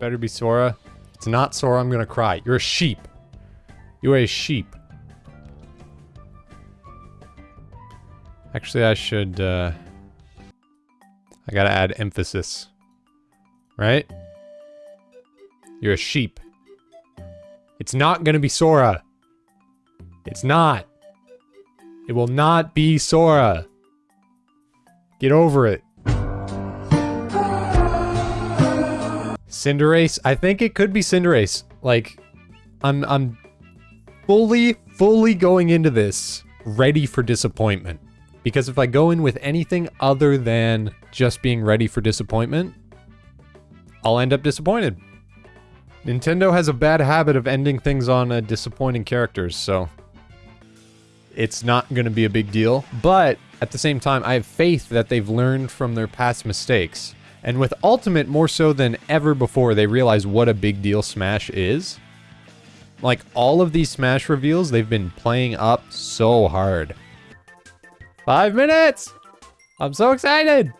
Better be Sora. It's not Sora, I'm gonna cry. You're a sheep. You are a sheep. Actually, I should, uh... I gotta add emphasis. Right? You're a sheep. It's not gonna be Sora. It's not. It will not be Sora. Get over it. Cinderace? I think it could be Cinderace. Like, I'm, I'm fully, fully going into this ready for disappointment. Because if I go in with anything other than just being ready for disappointment, I'll end up disappointed. Nintendo has a bad habit of ending things on uh, disappointing characters, so it's not going to be a big deal. But at the same time, I have faith that they've learned from their past mistakes. And with Ultimate more so than ever before, they realize what a big deal Smash is. Like, all of these Smash reveals, they've been playing up so hard. Five minutes! I'm so excited!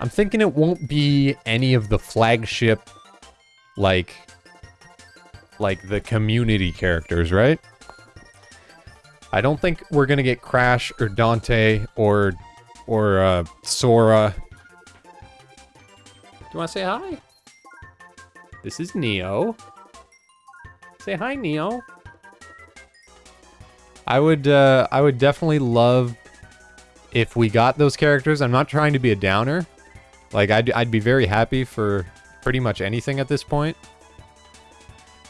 I'm thinking it won't be any of the flagship, like, like the community characters, right? I don't think we're gonna get Crash or Dante or or uh, Sora. Do you want to say hi? This is Neo. Say hi, Neo. I would, uh, I would definitely love if we got those characters. I'm not trying to be a downer. Like, I'd, I'd be very happy for pretty much anything at this point.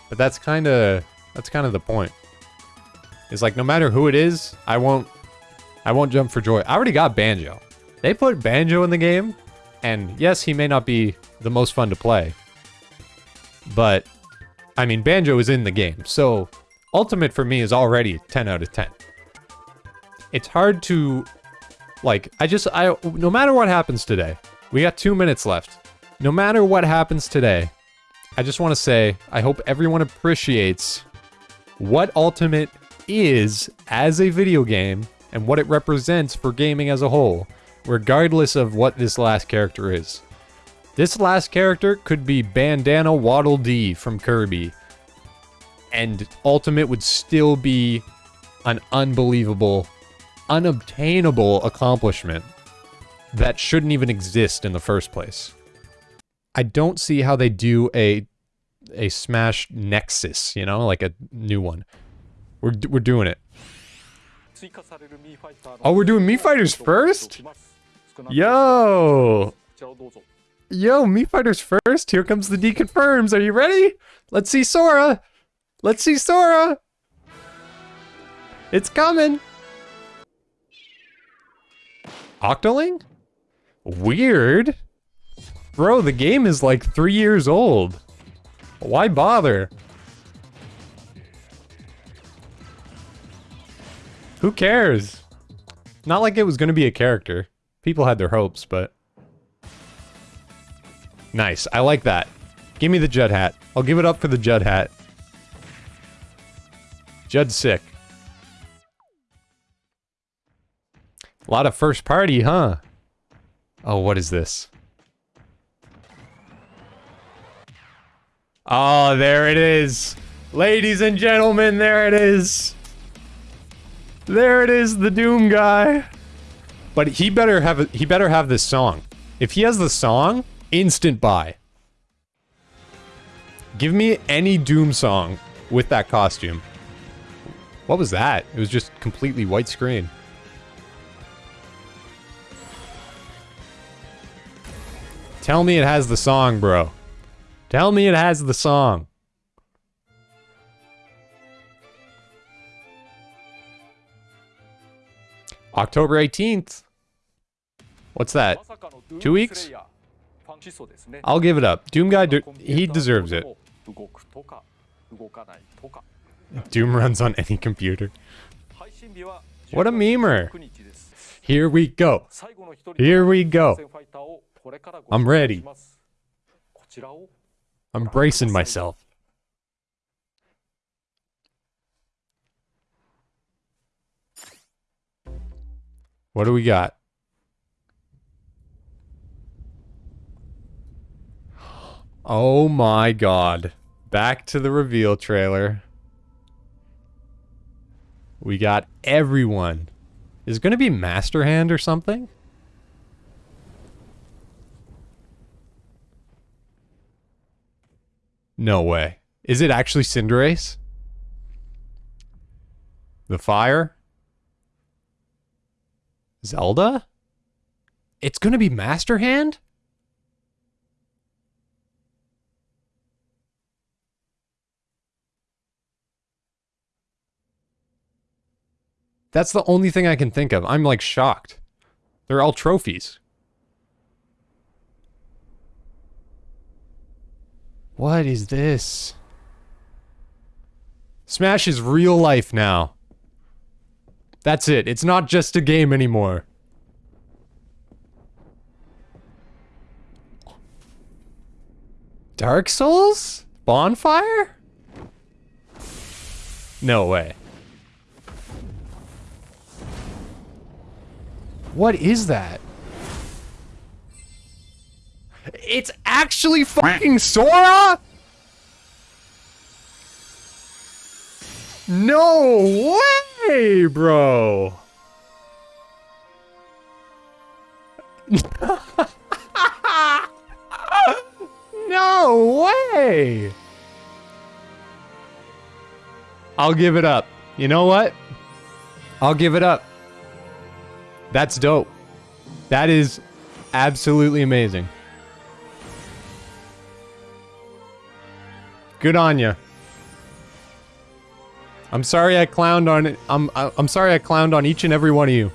But that's kind of, that's kind of the point. It's like, no matter who it is, I won't I won't jump for joy. I already got Banjo. They put Banjo in the game, and yes, he may not be the most fun to play. But, I mean, Banjo is in the game, so Ultimate for me is already 10 out of 10. It's hard to, like, I just, I, no matter what happens today, we got two minutes left. No matter what happens today, I just want to say, I hope everyone appreciates what Ultimate is as a video game and what it represents for gaming as a whole, regardless of what this last character is. This last character could be Bandana Waddle Dee from Kirby, and Ultimate would still be an unbelievable, unobtainable accomplishment that shouldn't even exist in the first place. I don't see how they do a a Smash Nexus, you know, like a new one. We're, we're doing it. Oh, we're doing Mii Fighters first? Yo! Yo, Mii Fighters first? Here comes the D confirms. Are you ready? Let's see Sora! Let's see Sora! It's coming! Octoling? Weird. Bro, the game is like three years old. Why bother? Who cares? Not like it was going to be a character. People had their hopes, but... Nice. I like that. Give me the Judd hat. I'll give it up for the Judd hat. Judd's sick. A lot of first party, huh? Oh, what is this? Oh, there it is. Ladies and gentlemen, there it is. There it is, the Doom guy. But he better have a, he better have this song. If he has the song, instant buy. Give me any Doom song with that costume. What was that? It was just completely white screen. Tell me it has the song, bro. Tell me it has the song. October 18th. What's that? Two weeks? I'll give it up. Doom guy, he deserves it. Doom runs on any computer. What a memer. Here we go. Here we go. I'm ready. I'm bracing myself. What do we got? Oh my god. Back to the reveal trailer. We got everyone. Is it going to be Master Hand or something? No way. Is it actually Cinderace? The fire? Zelda? It's gonna be Master Hand? That's the only thing I can think of. I'm like shocked. They're all trophies. What is this? Smash is real life now. That's it. It's not just a game anymore. Dark Souls? Bonfire? No way. What is that? It's actually fucking Sora? No way, bro. no way. I'll give it up. You know what? I'll give it up. That's dope. That is absolutely amazing. Good on you. I'm sorry I clowned on. I'm I'm sorry I clowned on each and every one of you.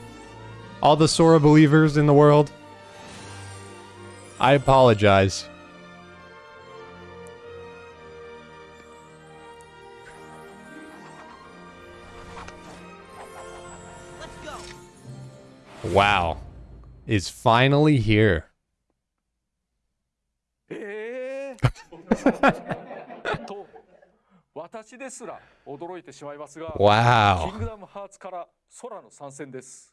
All the Sora believers in the world. I apologize. Wow. Is finally here. 私ですら驚いてしまいますが、wow. キングダムハーツから空の参戦です。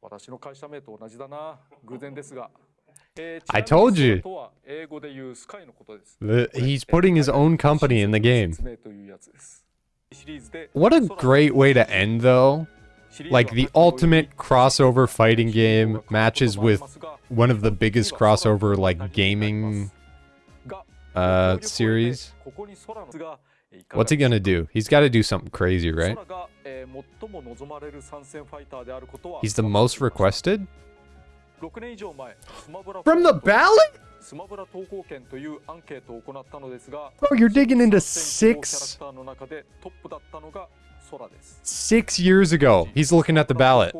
私の会社名と同じだな、偶然ですが。I told you. The, he's putting his own company in the game. What a great way to end, though. Like the ultimate crossover fighting game matches with one of the biggest crossover, like, gaming uh, series. What's he gonna do? He's got to do something crazy, right? He's the most requested? From the ballot? Bro, you're digging into six Six years ago, he's looking at the ballot.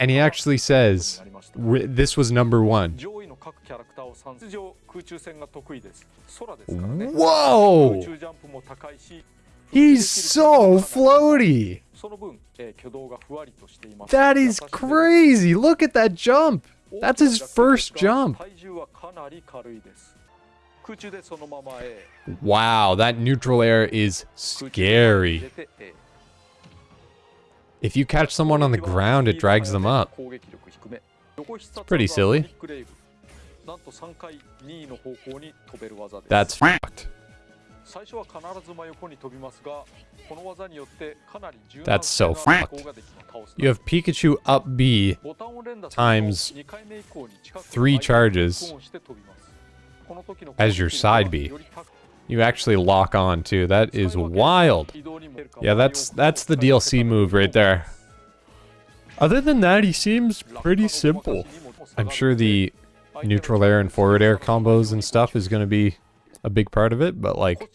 And he actually says, this was number one. Whoa! He's so floaty! That is crazy! Look at that jump! That's his first jump! Wow, that neutral air is scary. If you catch someone on the ground, it drags them up. It's pretty silly. That's fucked. That's so fucked. You have Pikachu up B times three charges as your side B. You actually lock on too. That is wild. Yeah, that's that's the DLC move right there. Other than that, he seems pretty simple. I'm sure the neutral air and forward air combos and stuff is going to be a big part of it, but like...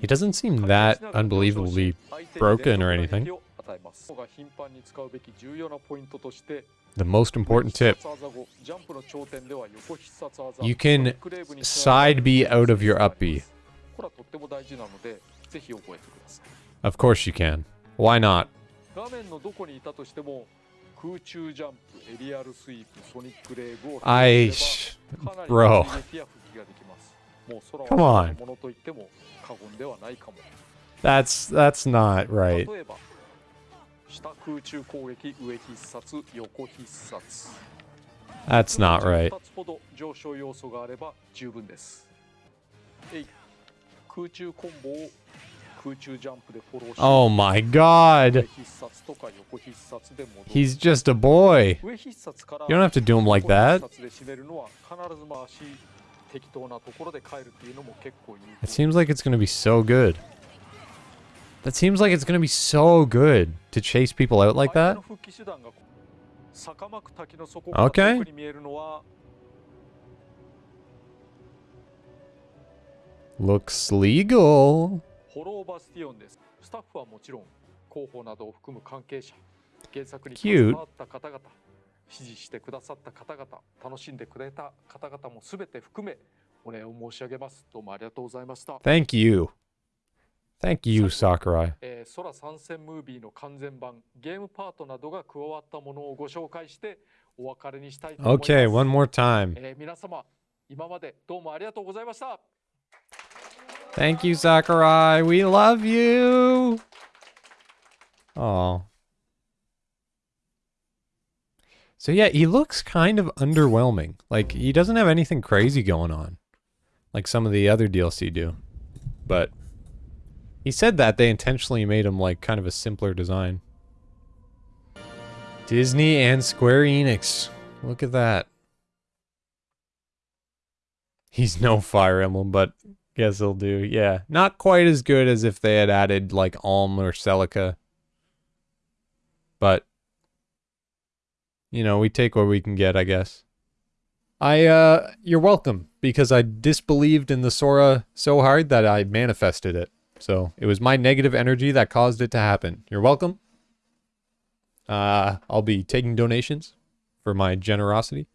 He doesn't seem that unbelievably broken or anything. The most important tip. You can side B out of your up B. Of course you can. Why not? I... Bro. Come on. That's, that's not right. 例えば 下空中攻撃上必殺横必殺 That's not right. 2つほど上昇要素があれば十分ですえい空中コンボを空中ジャンプでフォローし Oh my 上 god. 必殺とか横必殺で戻る He's just a boy. 上必殺から You don't have to do him like 横 that. 必殺で締めるのは必ず回し適当なところで帰るっていうのも結構有 It 効 seems like it's gonna be so good. That seems like it's going to be so good to chase people out like that. Okay. Looks legal. Cute. Thank you. Thank you, Sakurai. Uh, one more time. Uh, Thank you, Sakurai. We love you. Oh. So yeah, he looks kind of underwhelming. Like he doesn't have anything crazy going on, like some of the other DLC do. But he said that they intentionally made him like kind of a simpler design. Disney and Square Enix. Look at that. He's no Fire Emblem, but Guess he'll do. Yeah. Not quite as good as if they had added like Alm or Celica. But you know, we take what we can get, I guess. I uh you're welcome because I disbelieved in the Sora so hard that I manifested it. So, it was my negative energy that caused it to happen. You're welcome. Uh I'll be taking donations for my generosity.